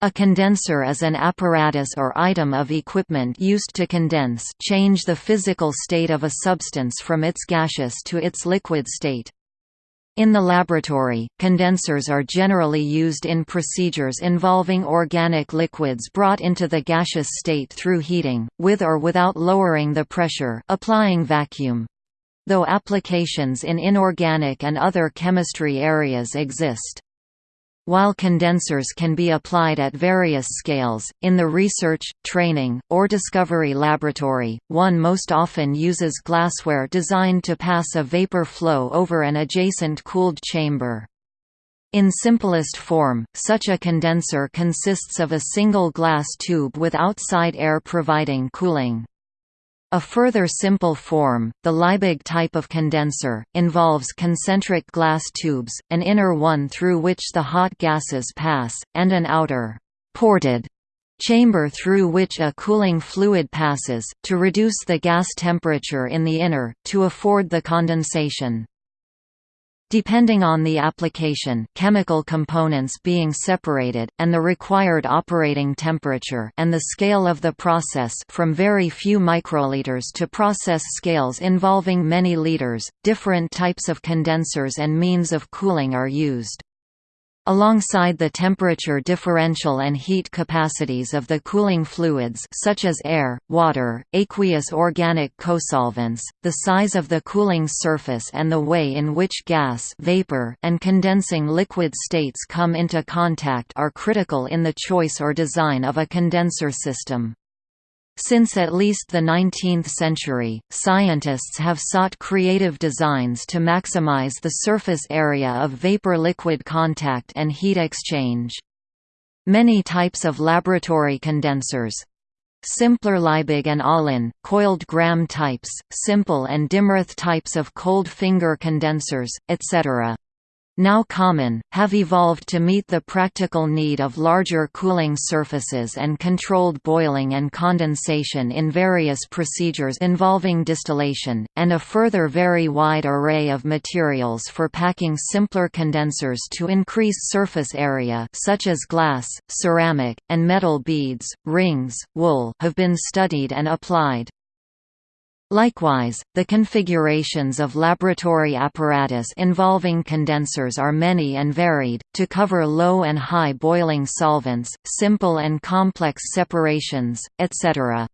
A condenser is an apparatus or item of equipment used to condense change the physical state of a substance from its gaseous to its liquid state. In the laboratory, condensers are generally used in procedures involving organic liquids brought into the gaseous state through heating, with or without lowering the pressure applying vacuum. Though applications in inorganic and other chemistry areas exist. While condensers can be applied at various scales, in the research, training, or discovery laboratory, one most often uses glassware designed to pass a vapor flow over an adjacent cooled chamber. In simplest form, such a condenser consists of a single glass tube with outside air providing cooling. A further simple form, the Liebig type of condenser, involves concentric glass tubes, an inner one through which the hot gases pass, and an outer ported chamber through which a cooling fluid passes, to reduce the gas temperature in the inner, to afford the condensation. Depending on the application chemical components being separated, and the required operating temperature and the scale of the process from very few microliters to process scales involving many liters, different types of condensers and means of cooling are used. Alongside the temperature differential and heat capacities of the cooling fluids such as air, water, aqueous organic cosolvents, the size of the cooling surface and the way in which gas vapor and condensing liquid states come into contact are critical in the choice or design of a condenser system. Since at least the 19th century, scientists have sought creative designs to maximize the surface area of vapor-liquid contact and heat exchange. Many types of laboratory condensers, Simpler Liebig and Allihn, coiled Graham types, simple and Dimroth types of cold finger condensers, etc now common, have evolved to meet the practical need of larger cooling surfaces and controlled boiling and condensation in various procedures involving distillation, and a further very wide array of materials for packing simpler condensers to increase surface area such as glass, ceramic, and metal beads, rings, wool have been studied and applied. Likewise, the configurations of laboratory apparatus involving condensers are many and varied, to cover low and high boiling solvents, simple and complex separations, etc.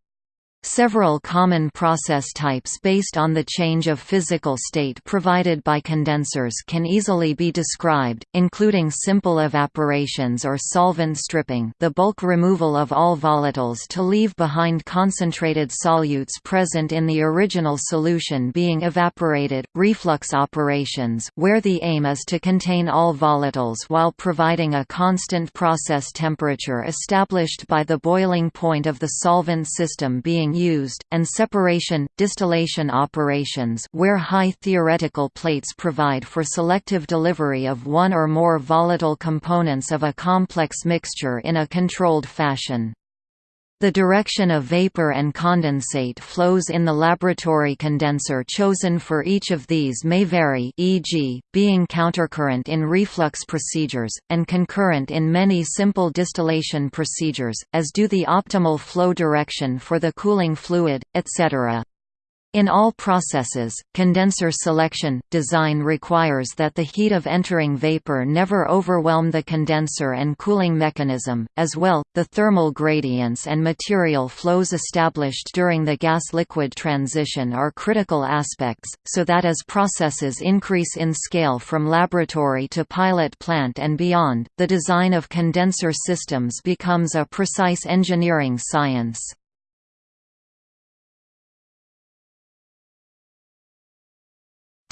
Several common process types based on the change of physical state provided by condensers can easily be described, including simple evaporations or solvent stripping the bulk removal of all volatiles to leave behind concentrated solutes present in the original solution being evaporated, reflux operations where the aim is to contain all volatiles while providing a constant process temperature established by the boiling point of the solvent system being used, and separation, distillation operations where high theoretical plates provide for selective delivery of one or more volatile components of a complex mixture in a controlled fashion. The direction of vapor and condensate flows in the laboratory condenser chosen for each of these may vary e.g., being countercurrent in reflux procedures, and concurrent in many simple distillation procedures, as do the optimal flow direction for the cooling fluid, etc. In all processes, condenser selection, design requires that the heat of entering vapor never overwhelm the condenser and cooling mechanism, as well, the thermal gradients and material flows established during the gas-liquid transition are critical aspects, so that as processes increase in scale from laboratory to pilot plant and beyond, the design of condenser systems becomes a precise engineering science.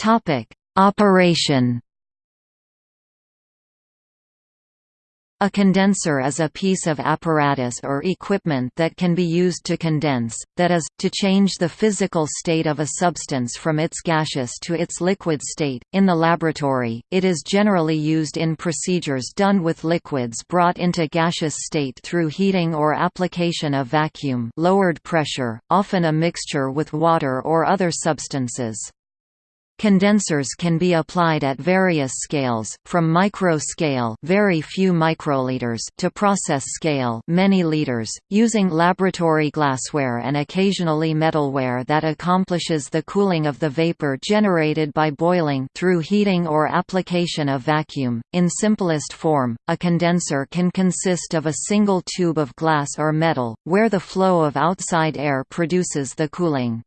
Topic: Operation. A condenser is a piece of apparatus or equipment that can be used to condense, that is, to change the physical state of a substance from its gaseous to its liquid state. In the laboratory, it is generally used in procedures done with liquids brought into gaseous state through heating or application of vacuum lowered pressure, often a mixture with water or other substances. Condensers can be applied at various scales, from micro-scale very few microliters to process scale many liters, using laboratory glassware and occasionally metalware that accomplishes the cooling of the vapor generated by boiling through heating or application of vacuum. In simplest form, a condenser can consist of a single tube of glass or metal, where the flow of outside air produces the cooling.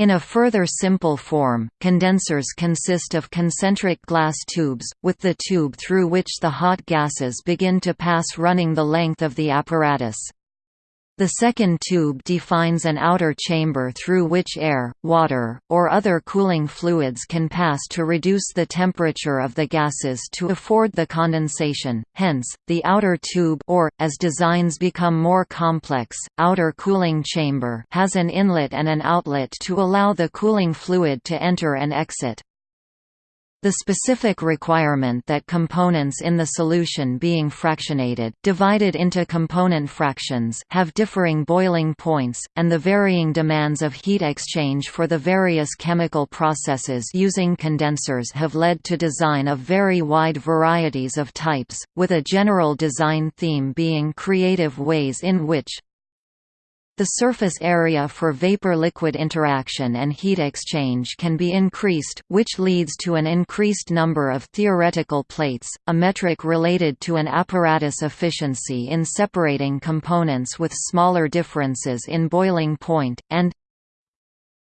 In a further simple form, condensers consist of concentric glass tubes, with the tube through which the hot gases begin to pass running the length of the apparatus. The second tube defines an outer chamber through which air, water, or other cooling fluids can pass to reduce the temperature of the gases to afford the condensation, hence, the outer tube or, as designs become more complex, outer cooling chamber has an inlet and an outlet to allow the cooling fluid to enter and exit. The specific requirement that components in the solution being fractionated divided into component fractions have differing boiling points, and the varying demands of heat exchange for the various chemical processes using condensers have led to design of very wide varieties of types, with a general design theme being creative ways in which the surface area for vapor-liquid interaction and heat exchange can be increased, which leads to an increased number of theoretical plates, a metric related to an apparatus efficiency in separating components with smaller differences in boiling point, and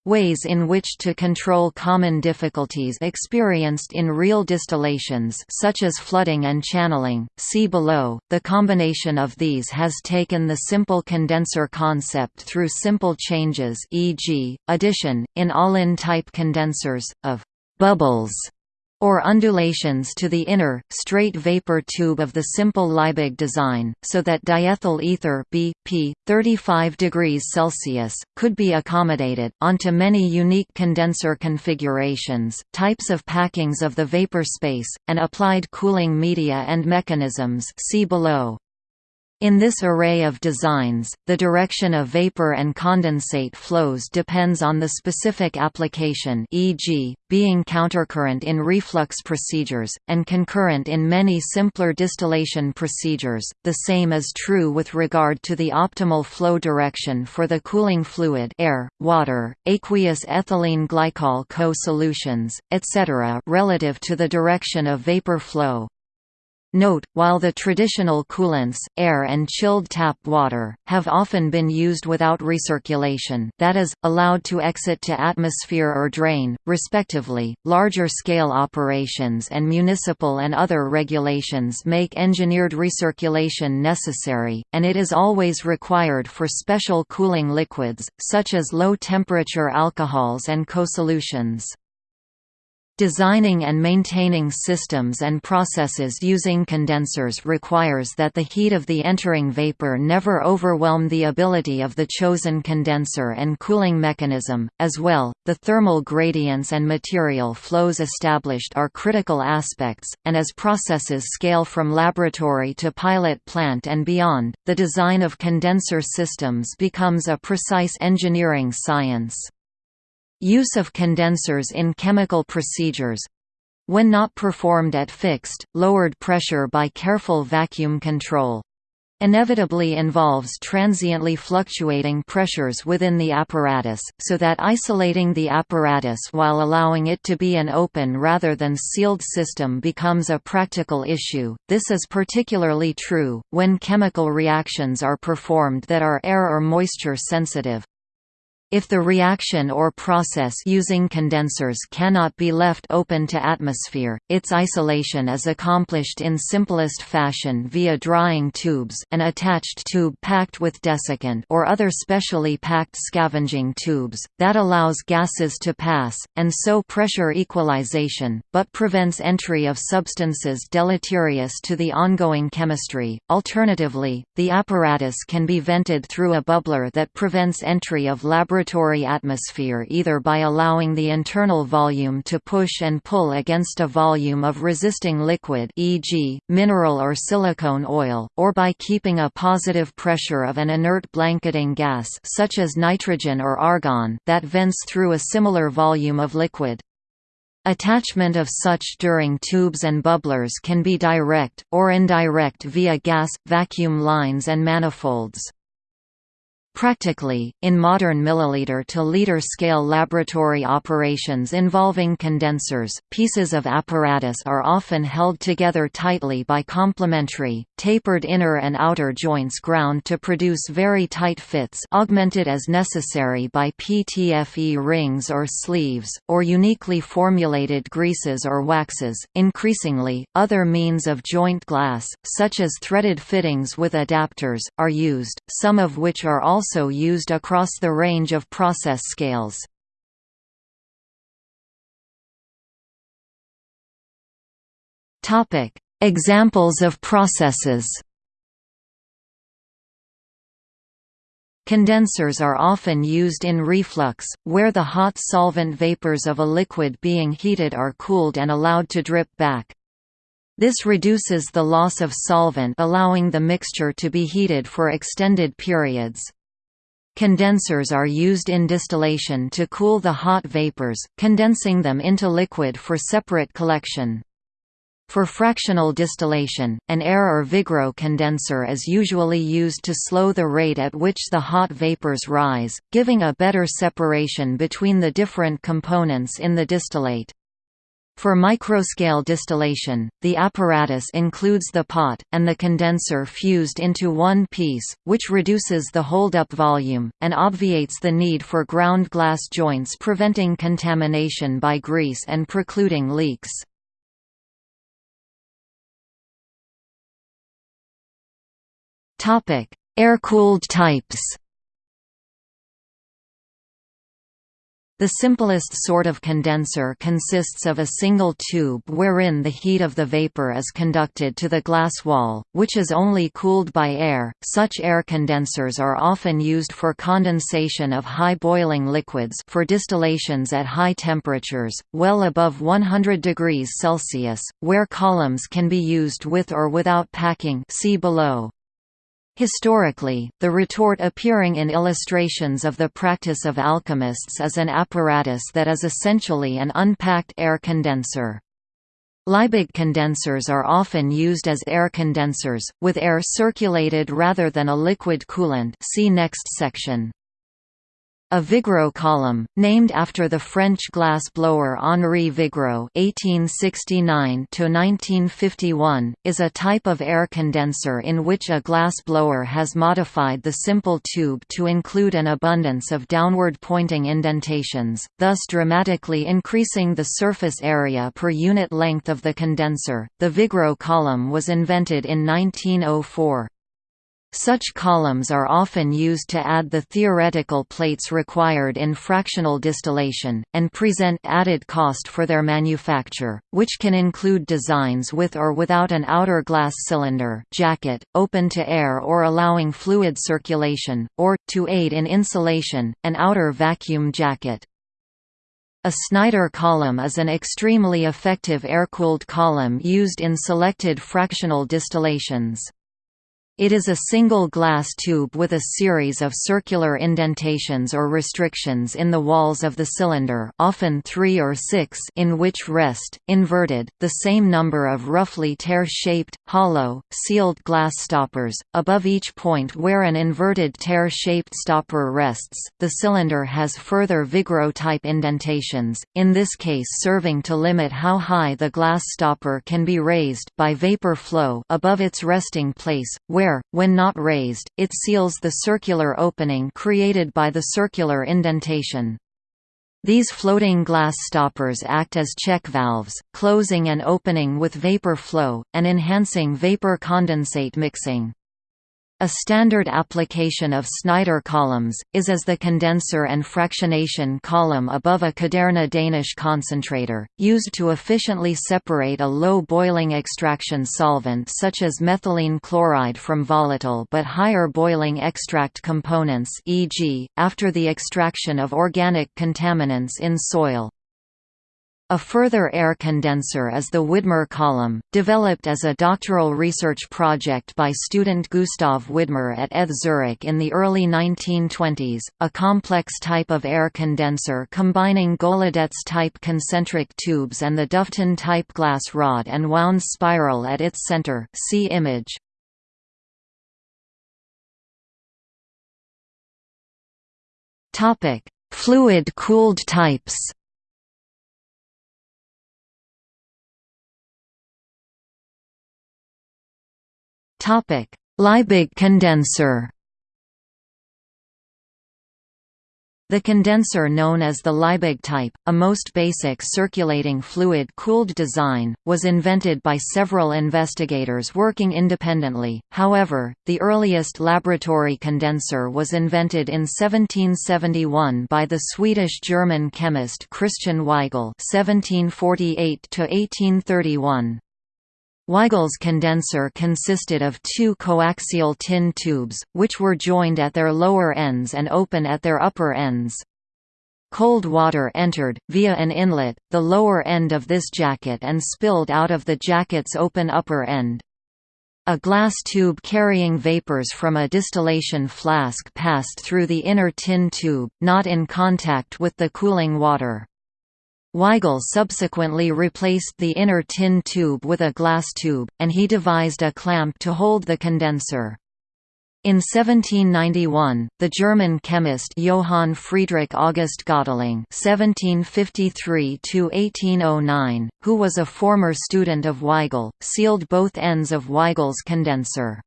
Ways in which to control common difficulties experienced in real distillations such as flooding and channeling, see below. The combination of these has taken the simple condenser concept through simple changes e.g., addition, in Allihn type condensers, of «bubbles» or undulations to the inner, straight vapor tube of the simple Liebig design, so that diethyl ether BP, 35 degrees Celsius, could be accommodated, onto many unique condenser configurations, types of packings of the vapor space, and applied cooling media and mechanisms see below. In this array of designs, the direction of vapor and condensate flows depends on the specific application e.g., being countercurrent in reflux procedures, and concurrent in many simpler distillation procedures. The same is true with regard to the optimal flow direction for the cooling fluid air, water, aqueous ethylene glycol co-solutions, etc. relative to the direction of vapor flow. Note, while the traditional coolants, air and chilled tap water, have often been used without recirculation that is, allowed to exit to atmosphere or drain, respectively, larger-scale operations and municipal and other regulations make engineered recirculation necessary, and it is always required for special cooling liquids, such as low-temperature alcohols and co-solutions. Designing and maintaining systems and processes using condensers requires that the heat of the entering vapor never overwhelm the ability of the chosen condenser and cooling mechanism. As well, the thermal gradients and material flows established are critical aspects, and as processes scale from laboratory to pilot plant and beyond, the design of condenser systems becomes a precise engineering science. Use of condensers in chemical procedures when not performed at fixed, lowered pressure by careful vacuum control inevitably involves transiently fluctuating pressures within the apparatus, so that isolating the apparatus while allowing it to be an open rather than sealed system becomes a practical issue. This is particularly true, when chemical reactions are performed that are air or moisture sensitive. If the reaction or process using condensers cannot be left open to atmosphere, its isolation is accomplished in simplest fashion via drying tubes an attached tube packed with desiccant or other specially packed scavenging tubes, that allows gases to pass, and so pressure equalization, but prevents entry of substances deleterious to the ongoing chemistry. Alternatively, the apparatus can be vented through a bubbler that prevents entry of laboratory laboratory atmosphere either by allowing the internal volume to push and pull against a volume of resisting liquid e.g., mineral or silicone oil, or by keeping a positive pressure of an inert blanketing gas such as nitrogen or argon that vents through a similar volume of liquid. Attachment of such during tubes and bubblers can be direct, or indirect via gas, vacuum lines and manifolds. Practically, in modern milliliter-to-liter scale laboratory operations involving condensers, pieces of apparatus are often held together tightly by complementary, tapered inner and outer joints ground to produce very tight fits augmented as necessary by PTFE rings or sleeves, or uniquely formulated greases or waxes. Increasingly, other means of joint glass, such as threaded fittings with adapters, are used, some of which are also also used across the range of process scales. Examples of processes Condensers are often used in reflux, where the hot solvent vapors of a liquid being heated are cooled and allowed to drip back. This reduces the loss of solvent allowing the mixture to be heated for extended periods. Condensers are used in distillation to cool the hot vapors, condensing them into liquid for separate collection. For fractional distillation, an air or Vigreux condenser is usually used to slow the rate at which the hot vapors rise, giving a better separation between the different components in the distillate. For microscale distillation, the apparatus includes the pot, and the condenser fused into one piece, which reduces the holdup volume, and obviates the need for ground glass joints preventing contamination by grease and precluding leaks. Air-cooled types The simplest sort of condenser consists of a single tube wherein the heat of the vapor is conducted to the glass wall, which is only cooled by air. Such air condensers are often used for condensation of high boiling liquids for distillations at high temperatures, well above 100 degrees Celsius, where columns can be used with or without packing see below. Historically, the retort appearing in illustrations of the practice of alchemists is an apparatus that is essentially an unpacked air condenser. Liebig condensers are often used as air condensers, with air circulated rather than a liquid coolant see next section. A Vigreux column, named after the French glass blower Henri Vigreux (1869–1951), is a type of air condenser in which a glass blower has modified the simple tube to include an abundance of downward-pointing indentations, thus dramatically increasing the surface area per unit length of the condenser. The Vigreux column was invented in 1904. Such columns are often used to add the theoretical plates required in fractional distillation, and present added cost for their manufacture, which can include designs with or without an outer glass cylinder jacket, open to air or allowing fluid circulation, or, to aid in insulation, an outer vacuum jacket. A Snyder column is an extremely effective air-cooled column used in selected fractional distillations. It is a single glass tube with a series of circular indentations or restrictions in the walls of the cylinder often three or six in which rest, inverted, the same number of roughly tear-shaped, hollow, sealed glass stoppers. Above each point where an inverted tear-shaped stopper rests, the cylinder has further Vigreux-type indentations, in this case serving to limit how high the glass stopper can be raised by vapor flow above its resting place, where when not raised, it seals the circular opening created by the circular indentation. These floating glass stoppers act as check valves, closing and opening with vapor flow, and enhancing vapor condensate mixing. A standard application of Snyder columns, is as the condenser and fractionation column above a Kuderna Danish concentrator, used to efficiently separate a low boiling extraction solvent such as methylene chloride from volatile but higher boiling extract components e.g., after the extraction of organic contaminants in soil. A further air condenser is the Widmer column, developed as a doctoral research project by student Gustav Widmer at ETH Zurich in the early 1920s, a complex type of air condenser combining Golodetz-type concentric tubes and the Dufton-type glass rod and wound spiral at its center see image. Fluid-cooled types Liebig condenser. The condenser known as the Liebig type, a most basic circulating fluid-cooled design, was invented by several investigators working independently, however, the earliest laboratory condenser was invented in 1771 by the Swedish-German chemist Christian Weigel 1748 -1831. Weigel's condenser consisted of two coaxial tin tubes, which were joined at their lower ends and open at their upper ends. Cold water entered, via an inlet, the lower end of this jacket and spilled out of the jacket's open upper end. A glass tube carrying vapors from a distillation flask passed through the inner tin tube, not in contact with the cooling water. Weigel subsequently replaced the inner tin tube with a glass tube, and he devised a clamp to hold the condenser. In 1791, the German chemist Johann Friedrich August Göttling (1753–1809), who was a former student of Weigel, sealed both ends of Weigel's condenser.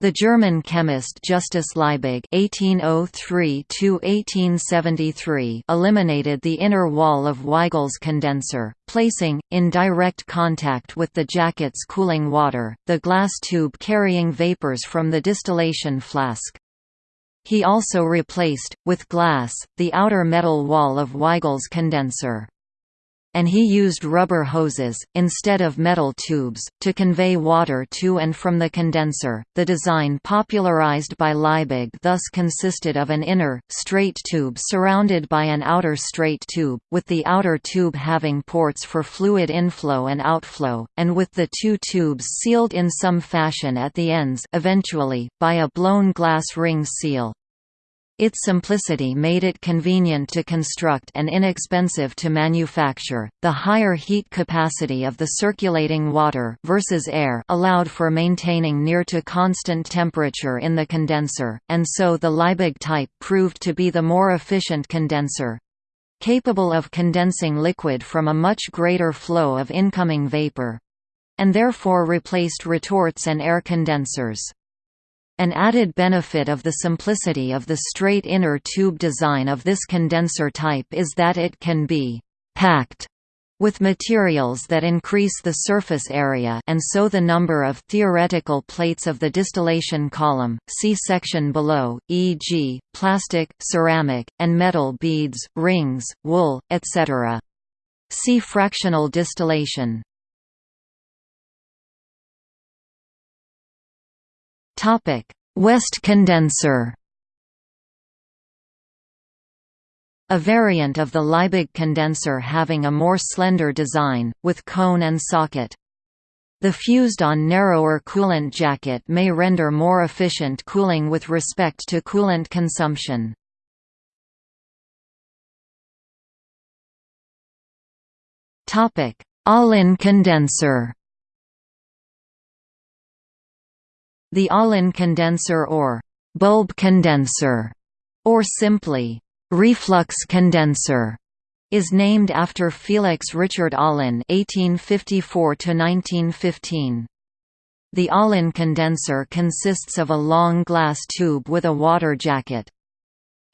The German chemist Justus Liebig (1803–1873) eliminated the inner wall of Weigel's condenser, placing, in direct contact with the jacket's cooling water, the glass tube carrying vapors from the distillation flask. He also replaced, with glass, the outer metal wall of Weigel's condenser and he used rubber hoses, instead of metal tubes, to convey water to and from the condenser. The design popularized by Liebig thus consisted of an inner, straight tube surrounded by an outer straight tube, with the outer tube having ports for fluid inflow and outflow, and with the two tubes sealed in some fashion at the ends eventually, by a blown glass ring seal. Its simplicity made it convenient to construct and inexpensive to manufacture. The higher heat capacity of the circulating water versus air allowed for maintaining near to constant temperature in the condenser, and so the Liebig type proved to be the more efficient condenser capable of condensing liquid from a much greater flow of incoming vapor and therefore replaced retorts and air condensers. An added benefit of the simplicity of the straight inner tube design of this condenser type is that it can be «packed» with materials that increase the surface area and so the number of theoretical plates of the distillation column, see section below, e.g., plastic, ceramic, and metal beads, rings, wool, etc. See fractional distillation. Topic: West condenser. A variant of the Liebig condenser having a more slender design, with cone and socket. The fused-on narrower coolant jacket may render more efficient cooling with respect to coolant consumption. Allihn condenser The Allihn condenser or bulb condenser, or simply reflux condenser, is named after Felix Richard Allihn (1854–1915). The Allihn condenser consists of a long glass tube with a water jacket.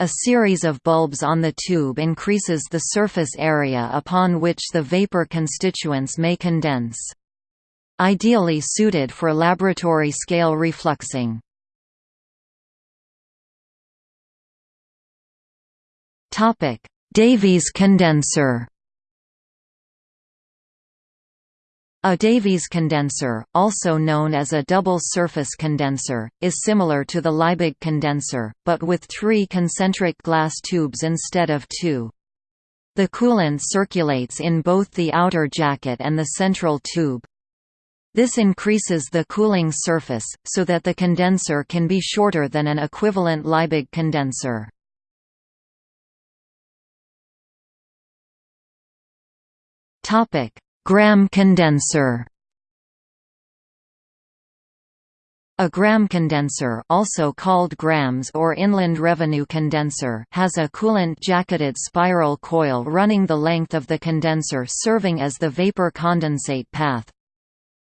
A series of bulbs on the tube increases the surface area upon which the vapor constituents may condense ideally suited for laboratory-scale refluxing. Davies condenser A Davies condenser, also known as a double-surface condenser, is similar to the Liebig condenser, but with three concentric glass tubes instead of two. The coolant circulates in both the outer jacket and the central tube. This increases the cooling surface, so that the condenser can be shorter than an equivalent Liebig condenser. Graham condenser A Graham condenser also called Grahams or inland revenue condenser has a coolant-jacketed spiral coil running the length of the condenser serving as the vapor condensate path.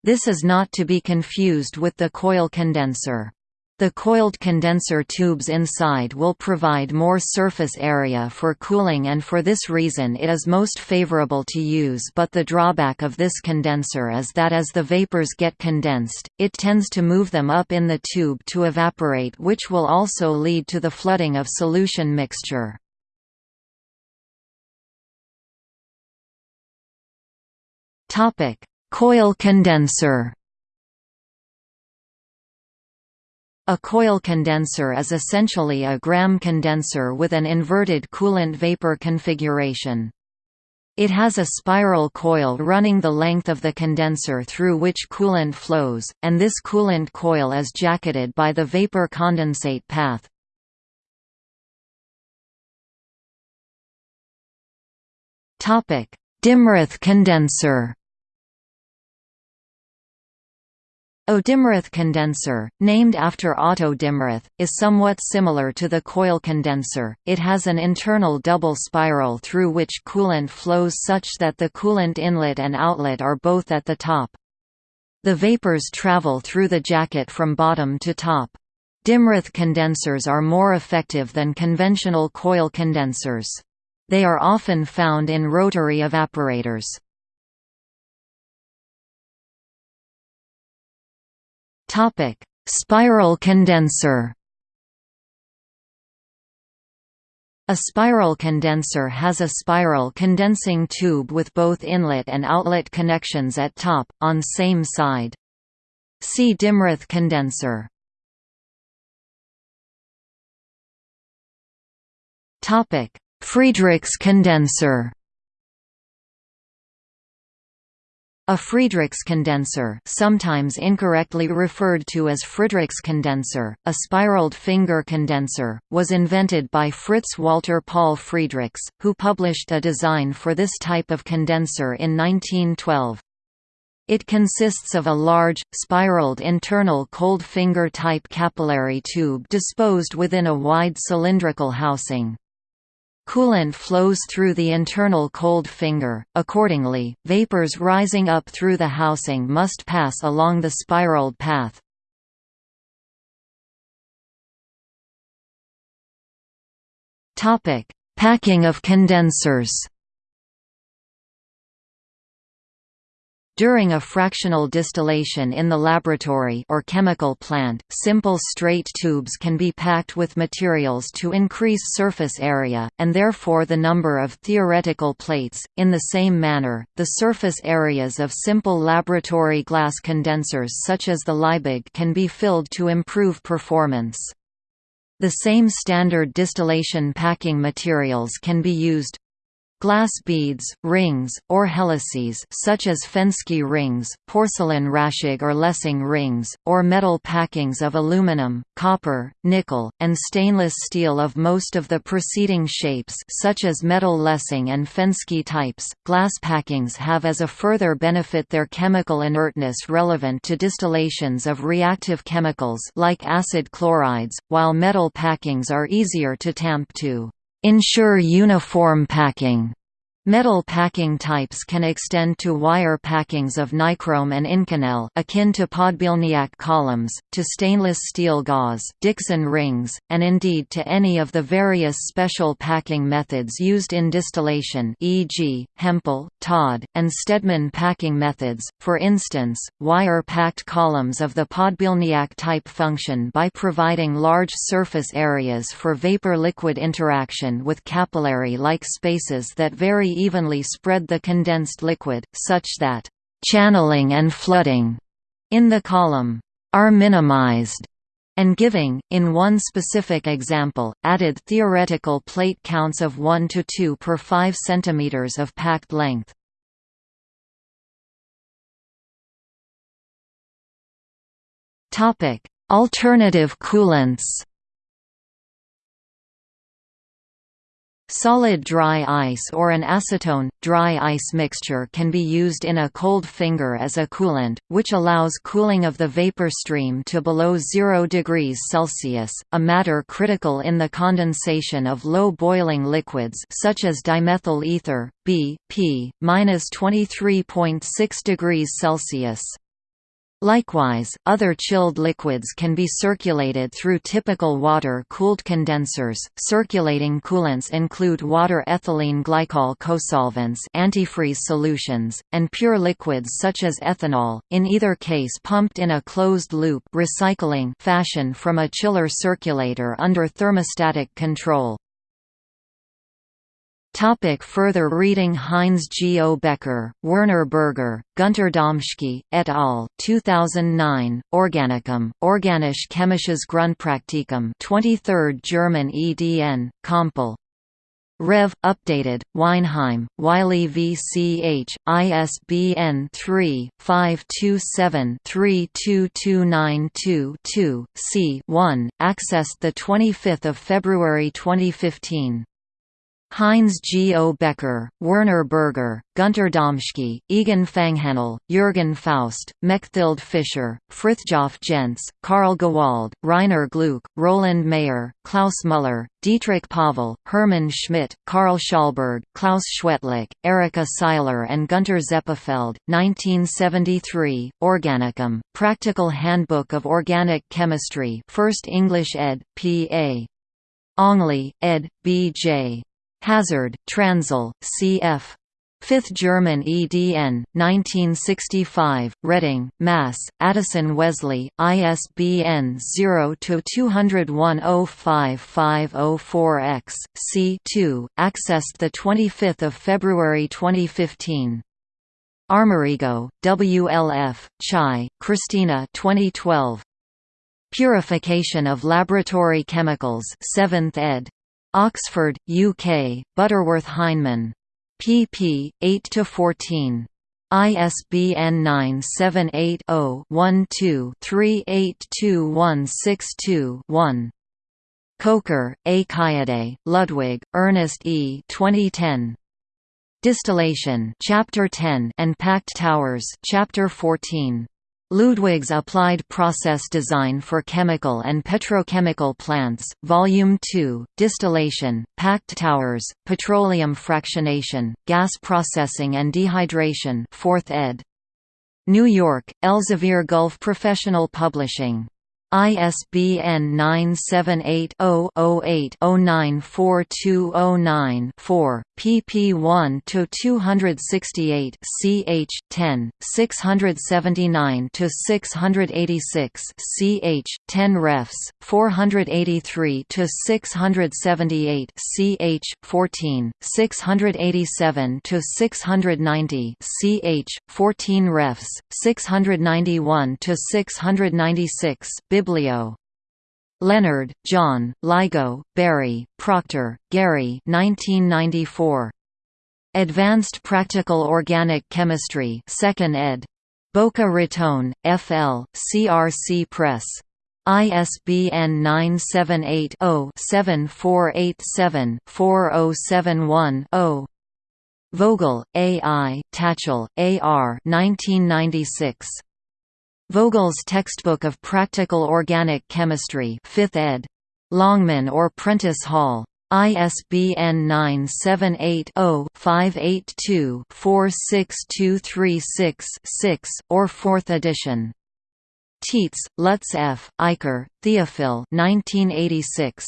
This is not to be confused with the coil condenser. The coiled condenser tubes inside will provide more surface area for cooling and for this reason it is most favorable to use but the drawback of this condenser is that as the vapors get condensed, it tends to move them up in the tube to evaporate which will also lead to the flooding of solution mixture. Coil condenser A coil condenser is essentially a Graham condenser with an inverted coolant-vapor configuration. It has a spiral coil running the length of the condenser through which coolant flows, and this coolant coil is jacketed by the vapor condensate path. Dimroth condenser A Dimroth condenser, named after Otto Dimroth, is somewhat similar to the coil condenser, it has an internal double spiral through which coolant flows such that the coolant inlet and outlet are both at the top. The vapors travel through the jacket from bottom to top. Dimroth condensers are more effective than conventional coil condensers. They are often found in rotary evaporators. Topic: Spiral condenser. A spiral condenser has a spiral condensing tube with both inlet and outlet connections at top, on same side. See Dimroth condenser. Friedrichs condenser A Friedrichs condenser sometimes incorrectly referred to as Friedrichs condenser, a spiraled finger condenser, was invented by Fritz Walter Paul Friedrichs, who published a design for this type of condenser in 1912. It consists of a large, spiraled internal cold finger-type capillary tube disposed within a wide cylindrical housing. Coolant flows through the internal cold finger, accordingly, vapors rising up through the housing must pass along the spiraled path. Packing of condensers During a fractional distillation in the laboratory or chemical plant, simple straight tubes can be packed with materials to increase surface area, and therefore the number of theoretical plates. In the same manner, the surface areas of simple laboratory glass condensers such as the Liebig can be filled to improve performance. The same standard distillation packing materials can be used, Glass beads, rings, or helices such as Fenske rings, porcelain Raschig or Lessing rings, or metal packings of aluminum, copper, nickel, and stainless steel of most of the preceding shapes such as metal Lessing and Fenske types. Glass packings have as a further benefit their chemical inertness relevant to distillations of reactive chemicals like acid chlorides, while metal packings are easier to tamp to. Ensure uniform packing Metal packing types can extend to wire packings of nichrome and Inconel akin to Podbielniak columns, to stainless steel gauze Dixon rings, and indeed to any of the various special packing methods used in distillation e.g., Hempel, Todd, and Stedman packing methods, for instance, wire-packed columns of the Podbielniak type function by providing large surface areas for vapor-liquid interaction with capillary-like spaces that vary evenly spread the condensed liquid, such that channeling and flooding in the column are minimized. and giving, in one specific example, added theoretical plate counts of 1 to 2 per 5 cm of packed length. Alternative coolants Solid dry ice or an acetone, dry ice mixture can be used in a cold finger as a coolant, which allows cooling of the vapor stream to below 0 degrees Celsius, a matter critical in the condensation of low boiling liquids such as dimethyl ether, B, P, -23.6 degrees Celsius. Likewise, other chilled liquids can be circulated through typical water-cooled condensers. Circulating coolants include water ethylene glycol cosolvents, antifreeze solutions, and pure liquids such as ethanol, in either case pumped in a closed-loop recycling fashion from a chiller circulator under thermostatic control. Topic further reading Heinz G. O. Becker, Werner Berger, Gunter Domschke, et al. 2009, Organicum, Organische Chemisches Grundpraktikum 23rd German edn, Kompel. Rev. Updated, Weinheim, Wiley VCH, ISBN 3-527-32292-2, c. 1, accessed 25 February 2015. Heinz G. O. Becker, Werner Berger, Gunter Domschke, Egon Fanghanel, Jürgen Faust, Mechthild Fischer, Frithjof Jentz, Karl Gewald, Rainer Gluck, Roland Mayer, Klaus Müller, Dietrich Pavel, Hermann Schmidt, Karl Schallberg, Klaus Schwetlick, Erika Seiler and Gunter Zeppefeld, 1973, Organicum, Practical Handbook of Organic Chemistry 1st English ed., P.A. Ongley, ed., B.J. Hazard, Transl, cf. 5th German EDN, 1965, Reading, Mass., Addison Wesley, ISBN 0-201-05504-X, c 2, accessed 25 February 2015. Armarego, WLF, Chai, Christina 2012. Purification of Laboratory Chemicals 7th ed. Oxford, UK, Butterworth Heinemann. pp. 8–14. ISBN 978-0-12-382162-1. Kocher, A. Kayode, Ludwig, Ernest E. 2010. Distillation Chapter 10 and Packed Towers Chapter 14. Ludwig's Applied Process Design for Chemical and Petrochemical Plants, Volume 2, Distillation, Packed Towers, Petroleum Fractionation, Gas Processing and Dehydration 4th ed. New York, Elsevier Gulf Professional Publishing ISBN 978-0-08-094209-4, pp 1–268 ch. 10, 679–686 ch. 10 refs, 483–678 ch. 14, 687–690 ch. 14 refs, 691–696 Biblio. Leonard, John, Lygo, Barry, Proctor, Gary 1994. Advanced Practical Organic Chemistry 2nd ed. Boca Raton, F.L., CRC Press. ISBN 978-0-7487-4071-0 Vogel, A. I., Tatchell, A. R. 1996. Vogel's Textbook of Practical Organic Chemistry 5th ed. Longman or Prentice Hall. ISBN 978-0-582-46236-6, or 4th edition. Tietz, Lutz F., Eicher, Theophil 1986.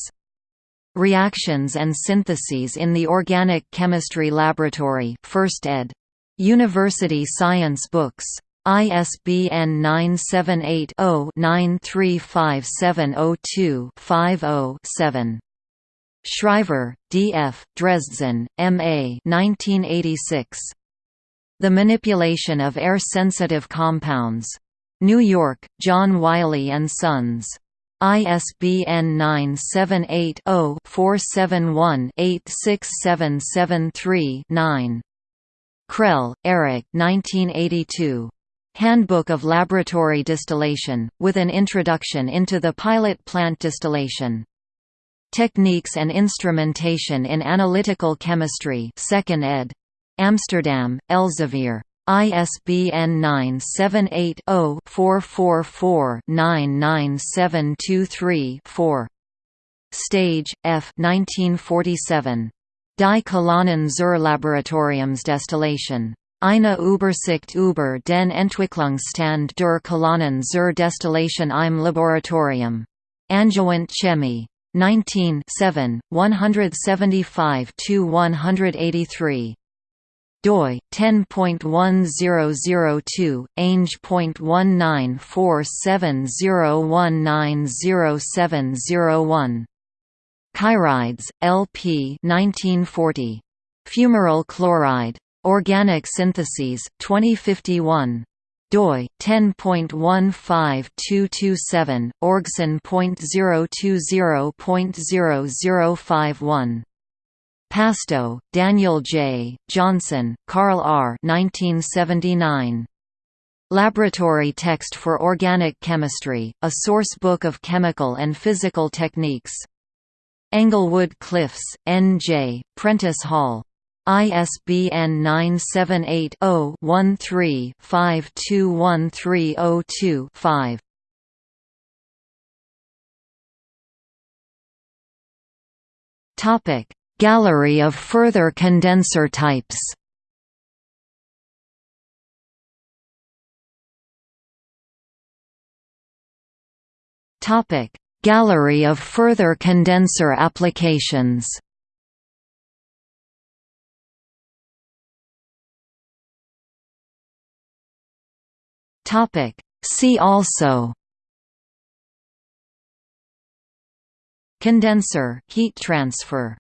Reactions and Syntheses in the Organic Chemistry Laboratory 1st ed. University Science Books. ISBN 978-0-935702-50-7. Shriver, D. F., Dresden, M. A. 1986. The Manipulation of Air-Sensitive Compounds. New York, John Wiley & Sons. ISBN 978-0-471-86773-9. Krell, Eric 1982. Handbook of Laboratory Distillation, with an introduction into the pilot plant distillation. Techniques and Instrumentation in Analytical Chemistry 2nd ed. Amsterdam, Elsevier. ISBN 978-0-444-99723-4. Stage, F 1947. Die Kolonnen zur Laboratoriumsdestillation. Eine Übersicht über den Entwicklungsstand der Kolonnen zur Destillation im Laboratorium. Angewandte Chemie. 19 175–183 doi 10.1002 Ainge.194701907001 Kyrides, L.P. 1940. Fumaryl chloride. Organic Syntheses, 2051 doi 10.15227 orgsyn.020.0051 Pasto, Daniel J., Johnson, Carl R. 1979. Laboratory Text for Organic Chemistry, a source book of chemical and physical techniques. Englewood Cliffs, N.J., Prentice Hall. ISBN 978 0 13 521302 5. Topic Gallery of further condenser types Topic: Gallery of further condenser applications. Topic: See also. Condenser heat transfer